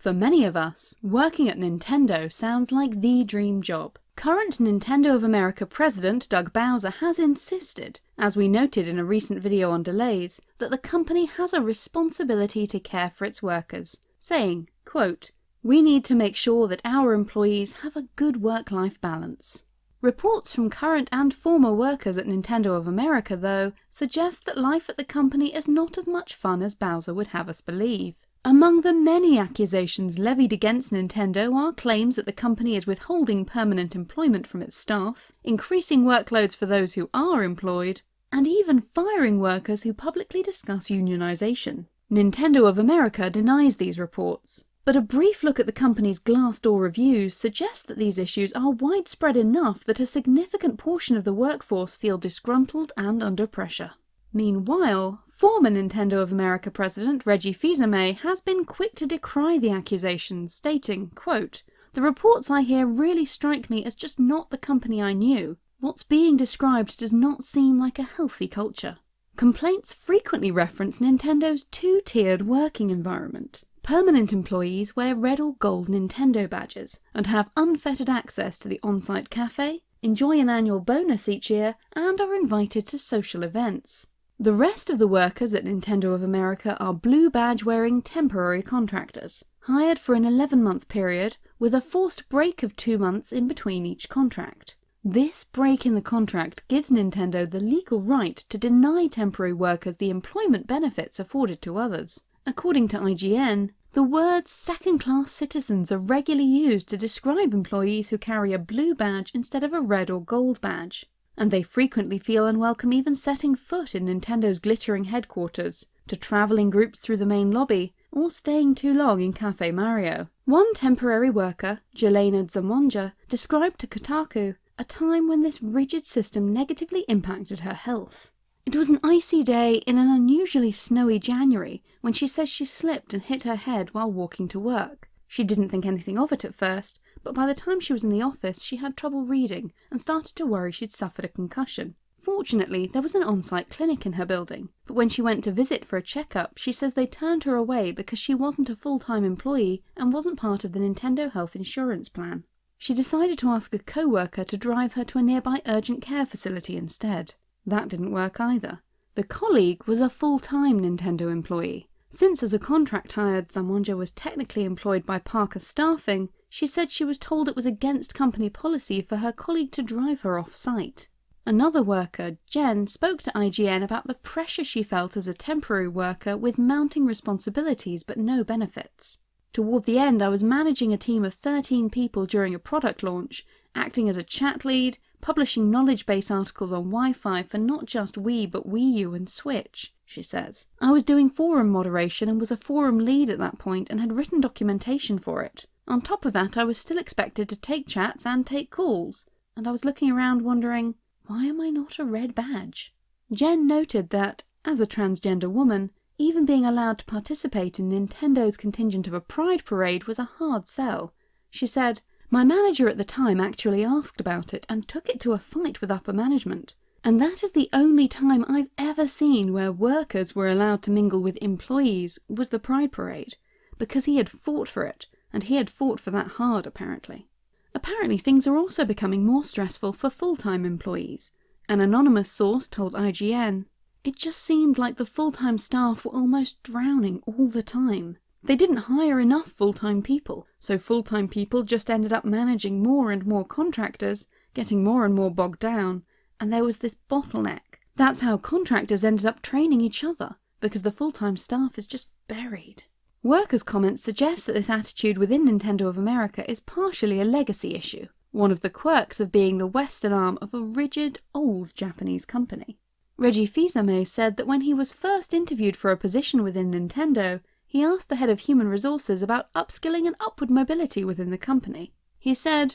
For many of us, working at Nintendo sounds like the dream job. Current Nintendo of America president Doug Bowser has insisted, as we noted in a recent video on delays, that the company has a responsibility to care for its workers, saying, quote, We need to make sure that our employees have a good work-life balance. Reports from current and former workers at Nintendo of America, though, suggest that life at the company is not as much fun as Bowser would have us believe. Among the many accusations levied against Nintendo are claims that the company is withholding permanent employment from its staff, increasing workloads for those who are employed, and even firing workers who publicly discuss unionization. Nintendo of America denies these reports, but a brief look at the company's Glassdoor reviews suggests that these issues are widespread enough that a significant portion of the workforce feel disgruntled and under pressure. Meanwhile, former Nintendo of America president Reggie Fils-Aimé has been quick to decry the accusations, stating, quote, The reports I hear really strike me as just not the company I knew. What's being described does not seem like a healthy culture. Complaints frequently reference Nintendo's two-tiered working environment. Permanent employees wear red or gold Nintendo badges and have unfettered access to the on-site cafe, enjoy an annual bonus each year, and are invited to social events. The rest of the workers at Nintendo of America are blue badge wearing temporary contractors, hired for an 11 month period with a forced break of two months in between each contract. This break in the contract gives Nintendo the legal right to deny temporary workers the employment benefits afforded to others. According to IGN, the words second-class citizens are regularly used to describe employees who carry a blue badge instead of a red or gold badge, and they frequently feel unwelcome even setting foot in Nintendo's glittering headquarters, to travelling groups through the main lobby, or staying too long in Cafe Mario. One temporary worker, Jelena Zamonja, described to Kotaku a time when this rigid system negatively impacted her health. It was an icy day in an unusually snowy January when she says she slipped and hit her head while walking to work. She didn't think anything of it at first, but by the time she was in the office she had trouble reading and started to worry she'd suffered a concussion. Fortunately, there was an on-site clinic in her building, but when she went to visit for a checkup, she says they turned her away because she wasn't a full-time employee and wasn't part of the Nintendo health insurance plan. She decided to ask a co-worker to drive her to a nearby urgent care facility instead. That didn't work either. The colleague was a full-time Nintendo employee. Since as a contract hired Zamonja was technically employed by Parker Staffing, she said she was told it was against company policy for her colleague to drive her off-site. Another worker, Jen, spoke to IGN about the pressure she felt as a temporary worker with mounting responsibilities but no benefits. Toward the end I was managing a team of 13 people during a product launch, acting as a chat lead, publishing knowledge base articles on Wi-Fi for not just Wii but Wii U and Switch, she says. I was doing forum moderation and was a forum lead at that point and had written documentation for it. On top of that I was still expected to take chats and take calls, and I was looking around wondering, why am I not a red badge? Jen noted that, as a transgender woman, even being allowed to participate in Nintendo's contingent of a pride parade was a hard sell. She said, my manager at the time actually asked about it and took it to a fight with upper management. And that is the only time I've ever seen where workers were allowed to mingle with employees was the Pride Parade, because he had fought for it, and he had fought for that hard apparently. Apparently things are also becoming more stressful for full-time employees. An anonymous source told IGN, It just seemed like the full-time staff were almost drowning all the time. They didn't hire enough full-time people, so full-time people just ended up managing more and more contractors, getting more and more bogged down, and there was this bottleneck. That's how contractors ended up training each other, because the full-time staff is just buried. Workers' comments suggest that this attitude within Nintendo of America is partially a legacy issue, one of the quirks of being the western arm of a rigid, old Japanese company. Reggie Fils-Aimé said that when he was first interviewed for a position within Nintendo, he asked the head of human resources about upskilling and upward mobility within the company. He said,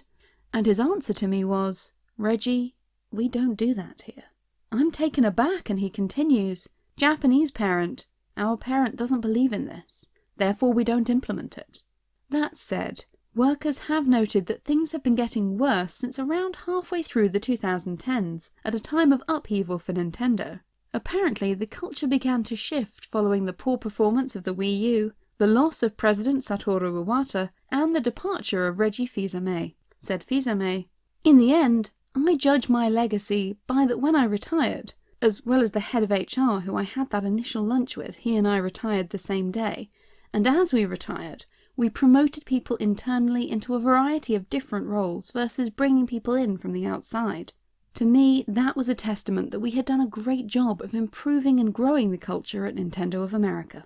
and his answer to me was, Reggie, we don't do that here. I'm taken aback and he continues, Japanese parent, our parent doesn't believe in this, therefore we don't implement it. That said, workers have noted that things have been getting worse since around halfway through the 2010s, at a time of upheaval for Nintendo. Apparently, the culture began to shift following the poor performance of the Wii U, the loss of President Satoru Iwata, and the departure of Reggie Fils-Aimé. Said Fils-Aimé, In the end, I judge my legacy by that when I retired, as well as the head of HR who I had that initial lunch with, he and I retired the same day, and as we retired, we promoted people internally into a variety of different roles versus bringing people in from the outside. To me, that was a testament that we had done a great job of improving and growing the culture at Nintendo of America.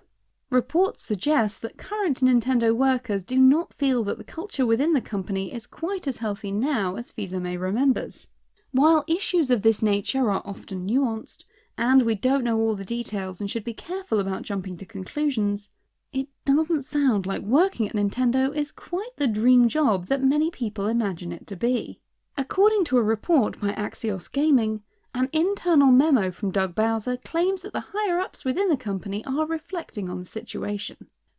Reports suggest that current Nintendo workers do not feel that the culture within the company is quite as healthy now as Fils-Aimé remembers. While issues of this nature are often nuanced, and we don't know all the details and should be careful about jumping to conclusions, it doesn't sound like working at Nintendo is quite the dream job that many people imagine it to be. According to a report by Axios Gaming, an internal memo from Doug Bowser claims that the higher-ups within the company are reflecting on the situation.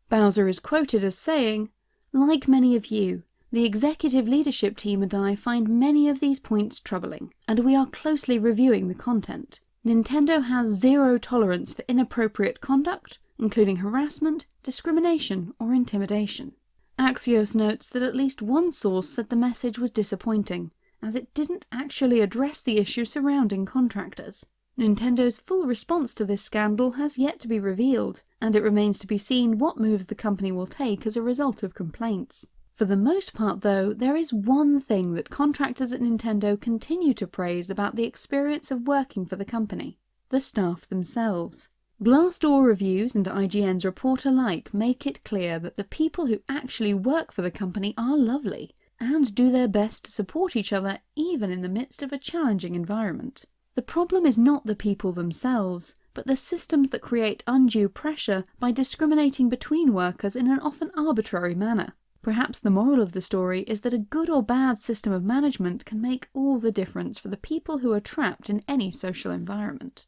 Bowser is quoted as saying, Like many of you, the executive leadership team and I find many of these points troubling, and we are closely reviewing the content. Nintendo has zero tolerance for inappropriate conduct, including harassment, discrimination, or intimidation. Axios notes that at least one source said the message was disappointing, as it didn't actually address the issue surrounding contractors. Nintendo's full response to this scandal has yet to be revealed, and it remains to be seen what moves the company will take as a result of complaints. For the most part though, there is one thing that contractors at Nintendo continue to praise about the experience of working for the company. The staff themselves. Glassdoor reviews and IGN's report alike make it clear that the people who actually work for the company are lovely, and do their best to support each other even in the midst of a challenging environment. The problem is not the people themselves, but the systems that create undue pressure by discriminating between workers in an often arbitrary manner. Perhaps the moral of the story is that a good or bad system of management can make all the difference for the people who are trapped in any social environment.